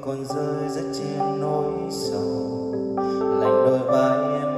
còn rơi rất trên nỗi sầu. Lạnh đôi vai em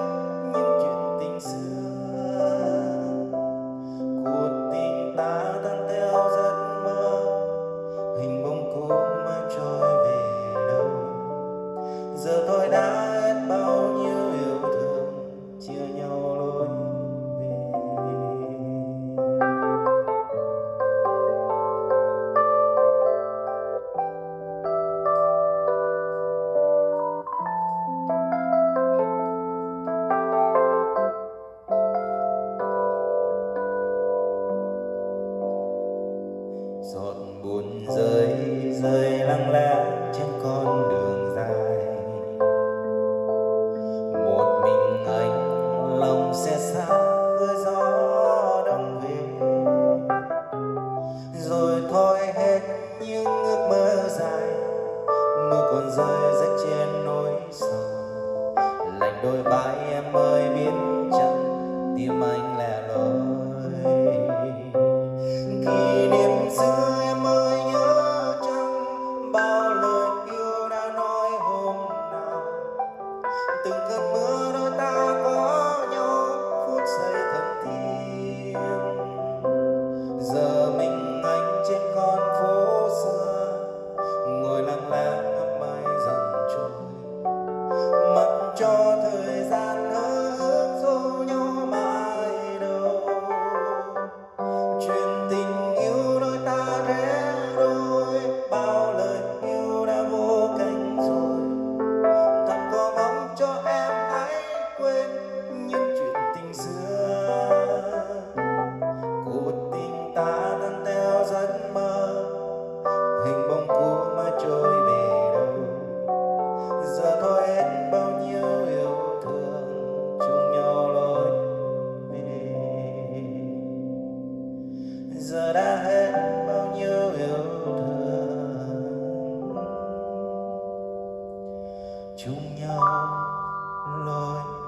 những ước mơ dài mưa còn rơi rách trên nỗi sầu. Lạnh đôi vai em ơi, biến chắc tim anh lẻ loi. Khi niệm xưa em ơi, nhớ chăng bao lời yêu đã nói hôm nào? Từng cơn mưa chung nhau lối